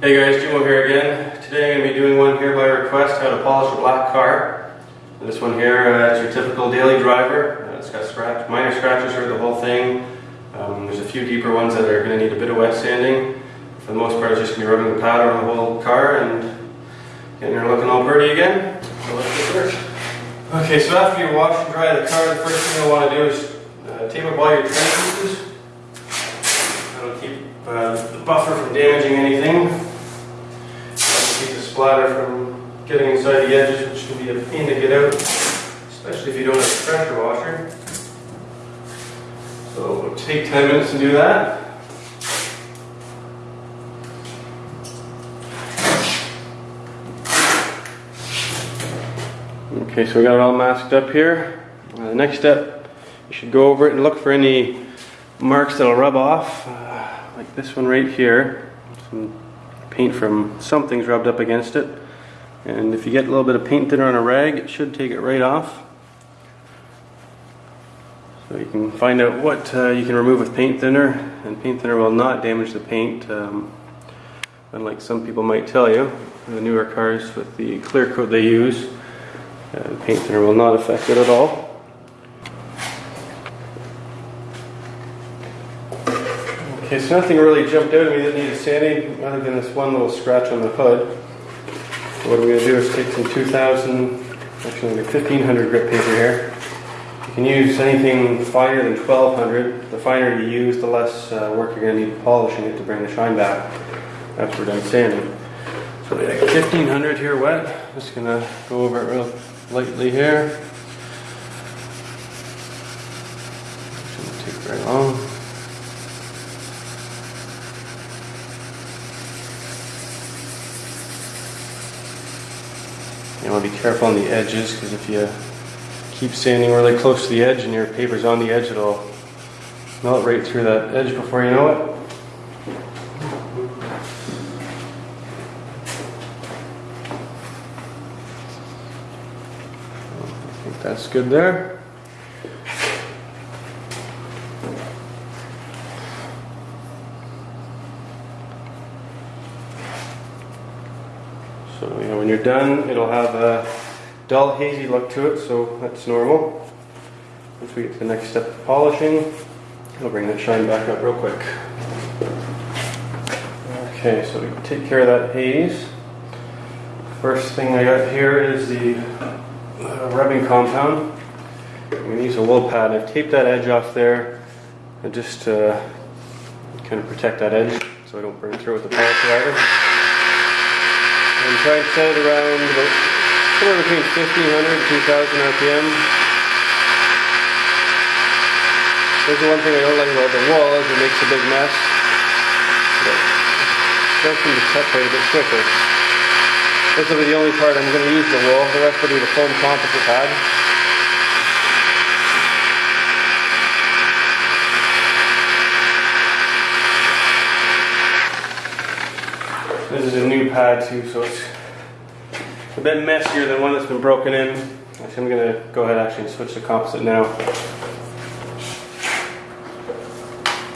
Hey guys, Jimo here again. Today I'm going to be doing one here by request, how to polish a black car. This one here uh, is your typical daily driver. Uh, it's got scratch, minor scratches through the whole thing. Um, there's a few deeper ones that are going to need a bit of wet sanding. For the most part it's just going to be rubbing the powder on the whole car and getting her looking all pretty again. So let's get. Okay, so after you wash and dry the car, the first thing you'll want to do is uh, tape up all your pieces. That'll keep uh, the buffer from damaging anything. Splatter from getting inside the edges, which can be a pain to get out, especially if you don't have a pressure washer. So it'll take 10 minutes to do that. Okay, so we got it all masked up here. Uh, the next step, you should go over it and look for any marks that'll rub off, uh, like this one right here. Some paint from something's rubbed up against it. And if you get a little bit of paint thinner on a rag, it should take it right off. So you can find out what uh, you can remove with paint thinner, and paint thinner will not damage the paint, um, unlike some people might tell you. The newer cars with the clear coat they use, uh, paint thinner will not affect it at all. Okay, so nothing really jumped out at me that needed sanding, other than this one little scratch on the hood. So what I'm going to do is take some 2000, actually like 1500 grit paper here. You can use anything finer than 1200. The finer you use, the less uh, work you're going to need polishing it to bring the shine back after we're done sanding. So we got 1500 here wet. Just going to go over it real lightly here. Shouldn't take very long. You want to be careful on the edges because if you keep sanding really close to the edge and your paper's on the edge, it'll melt right through that edge before you know it. I think that's good there. So you know, when you're done, it'll have a dull hazy look to it, so that's normal. Once we get to the next step of polishing, it'll bring that shine back up real quick. Okay, so we take care of that haze. First thing I got here is the uh, rubbing compound. I'm going to use a wool pad. I've taped that edge off there just to kind of protect that edge so I don't burn through with the polisher either. And try and set it around somewhere between 1500 and 2000 RPM. There's the one thing I don't like about the wool is it makes a big mess. But it does seem to cut quite a bit quicker. This will be the only part I'm going to use the wool. The rest will be the foam composite pad. This is a new pad too, so it's a bit messier than one that's been broken in. Actually, I'm going to go ahead actually and switch the composite now.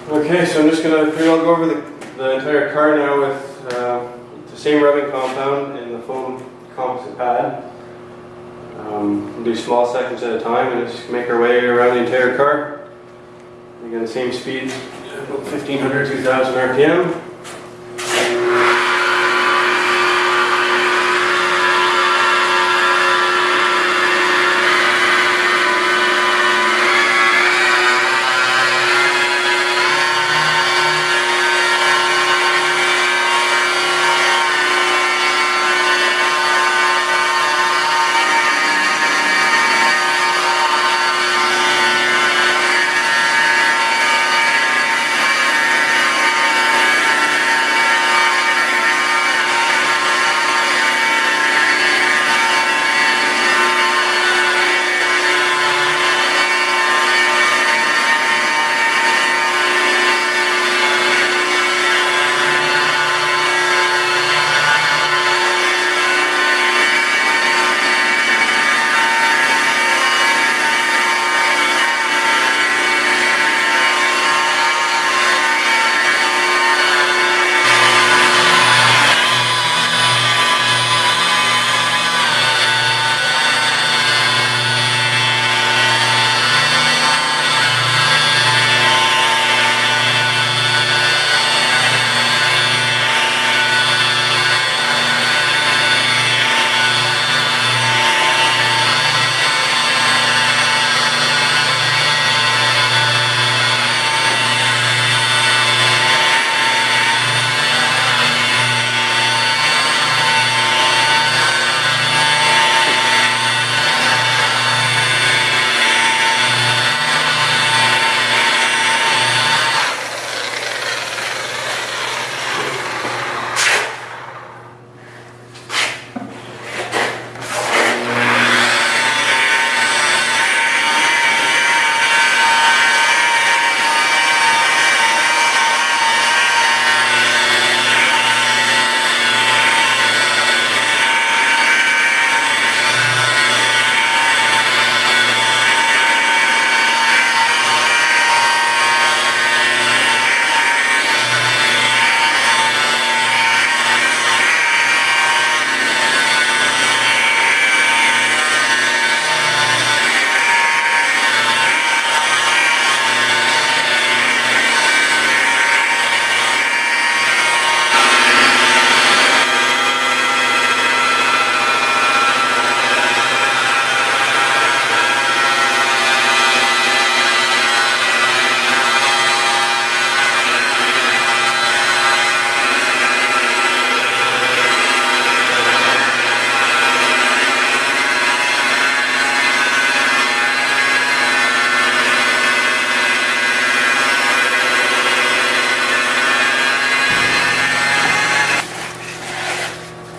Okay, so I'm just going to pretty well go over the, the entire car now with uh, the same rubbing compound and the foam composite pad. Um, we'll do small sections at a time and just make our way around the entire car. Again, same speed, about 1500, 2000 RPM.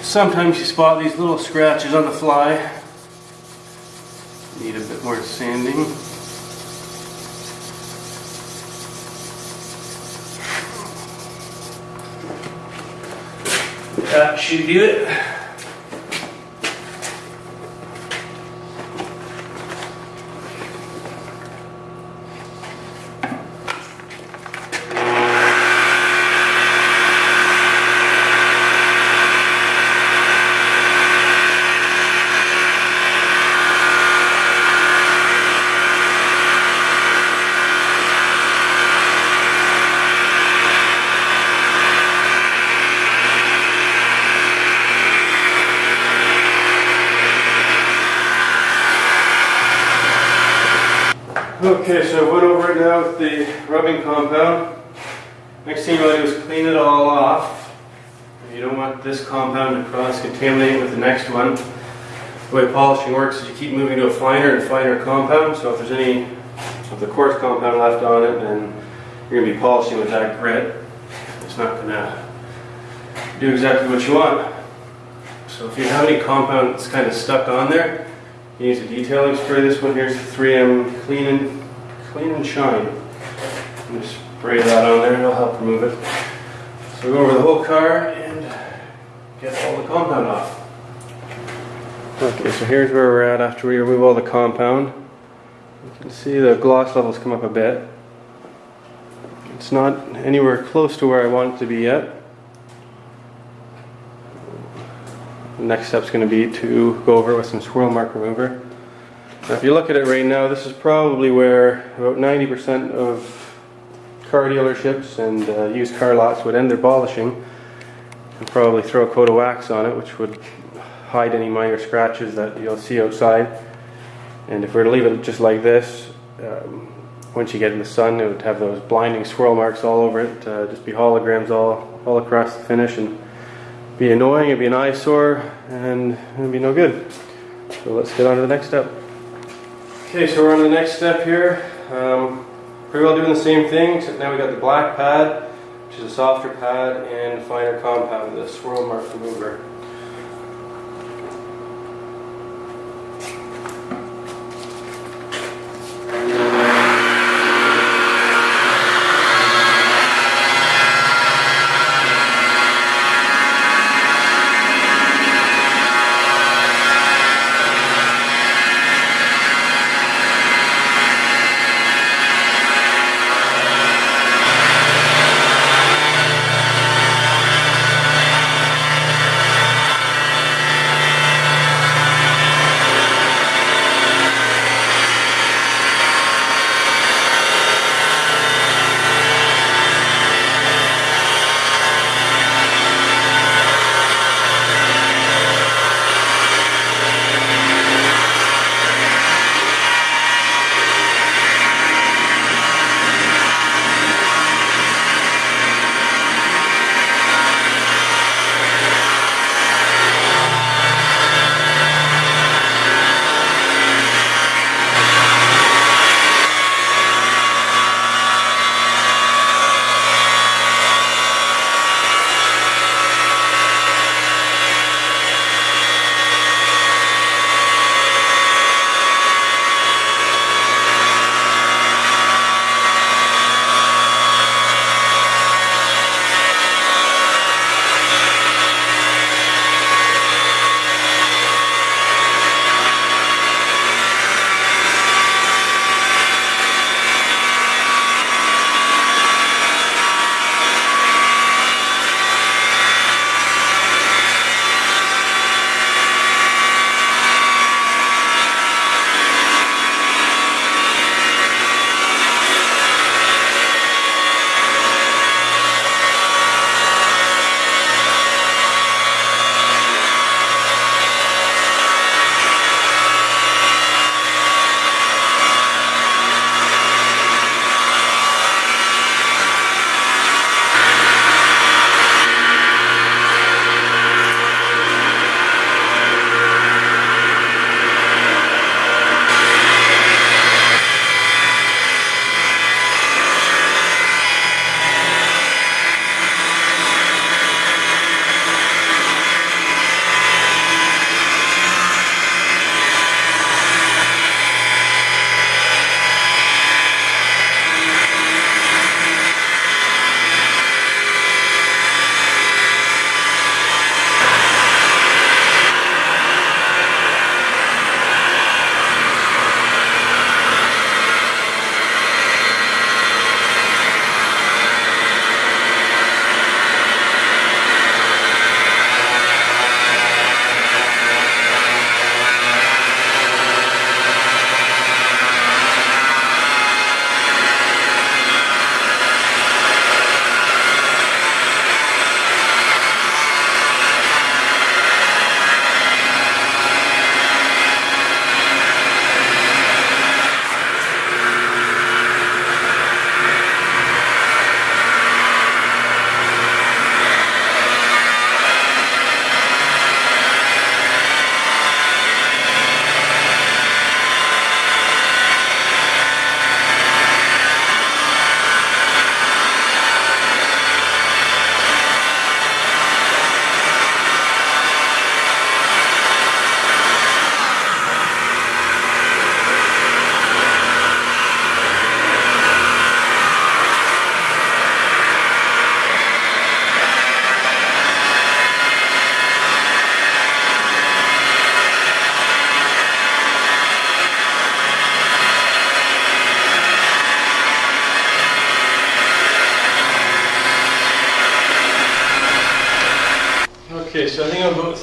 Sometimes you spot these little scratches on the fly. Need a bit more sanding. That should do it. Okay, so I went over it now with the rubbing compound. Next thing you want to do is clean it all off. You don't want this compound to cross-contaminate with the next one. The way polishing works is you keep moving to a finer and finer compound, so if there's any of the coarse compound left on it, then you're going to be polishing with that grit. It's not going to do exactly what you want. So if you have any compound that's kind of stuck on there, you use a detailing spray. This one here is 3M Clean and Clean and Shine. Just spray that on there and it'll help remove it. So we go over the whole car and get all the compound off. Okay, so here's where we're at after we remove all the compound. You can see the gloss levels come up a bit. It's not anywhere close to where I want it to be yet. The next step is going to be to go over it with some swirl mark remover. Now if you look at it right now, this is probably where about 90% of car dealerships and uh, used car lots would end their polishing and probably throw a coat of wax on it which would hide any minor scratches that you'll see outside. And if we were to leave it just like this, um, once you get in the sun, it would have those blinding swirl marks all over it, uh, just be holograms all, all across the finish and be annoying, it'd be an eyesore, and it'd be no good. So let's get on to the next step. Okay, so we're on the next step here. Um, pretty well doing the same thing, except now we got the black pad, which is a softer pad, and a finer compound, the swirl mark remover.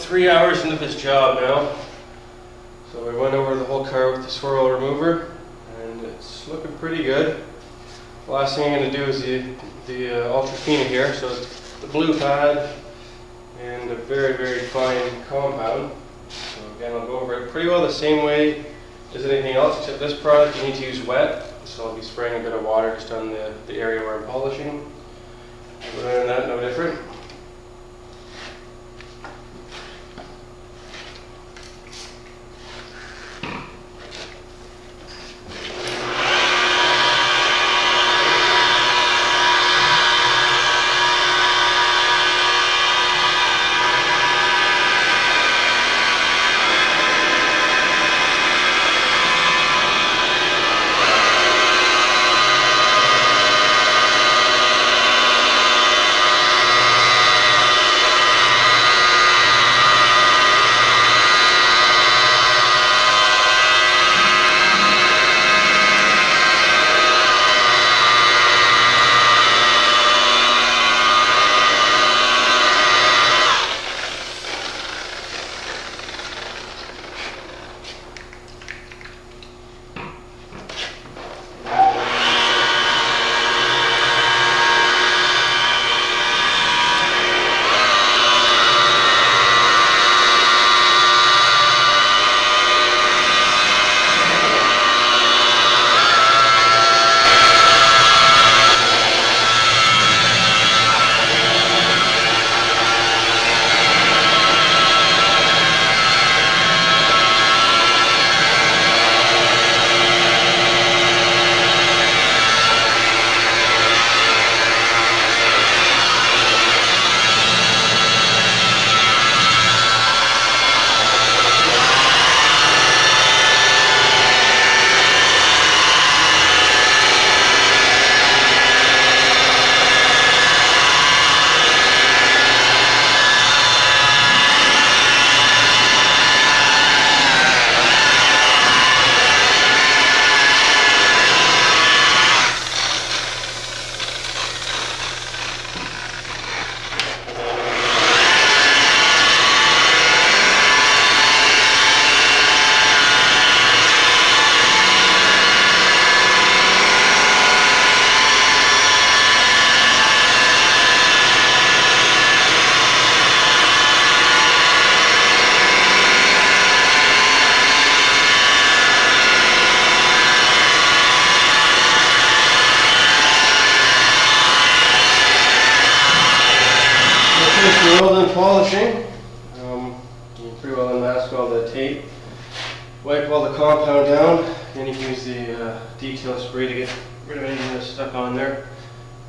Three hours into this job now. So I went over the whole car with the swirl remover, and it's looking pretty good. The last thing I'm going to do is the, the uh, Ultra Fina here, so the blue pad and a very, very fine compound. So again, I'll go over it pretty well the same way as anything else, except this product you need to use wet, so I'll be spraying a bit of water just on the, the area where I'm polishing. Other than that, no different.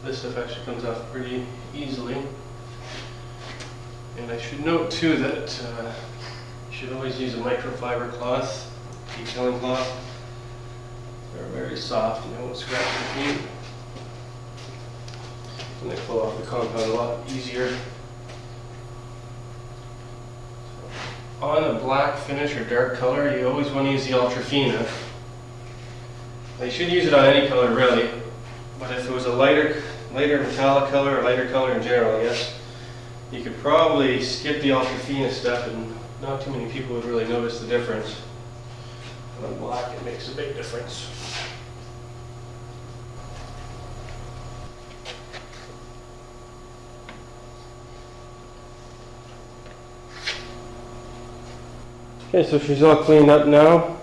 This stuff actually comes off pretty easily. And I should note too that uh, you should always use a microfiber cloth, detailing cloth. They're very soft and they won't scratch your feet. And they pull off the compound a lot easier. On a black finish or dark color, you always want to use the Ultra Fina. Now, you should use it on any color really, but if it was a lighter, lighter metallic color or lighter color in general, I guess, you could probably skip the Ultra Fina stuff and not too many people would really notice the difference. But on black, it makes a big difference. Okay, so she's all cleaned up now.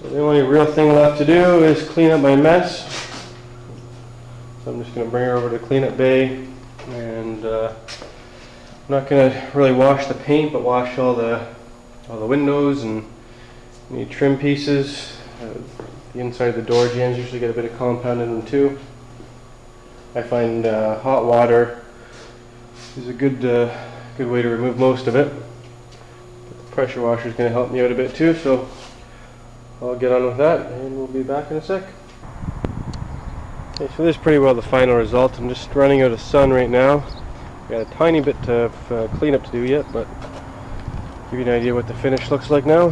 So the only real thing left to do is clean up my mess. Going to bring her over to cleanup bay and uh, I'm not going to really wash the paint but wash all the all the windows and any trim pieces. Uh, the inside of the door jambs usually get a bit of compound in them too. I find uh, hot water is a good uh, good way to remove most of it The pressure washer is going to help me out a bit too, so I'll get on with that and we'll be back in a sec. Okay, so this is pretty well the final result. I'm just running out of sun right now. Got a tiny bit of uh, cleanup to do yet, but give you an idea what the finish looks like now.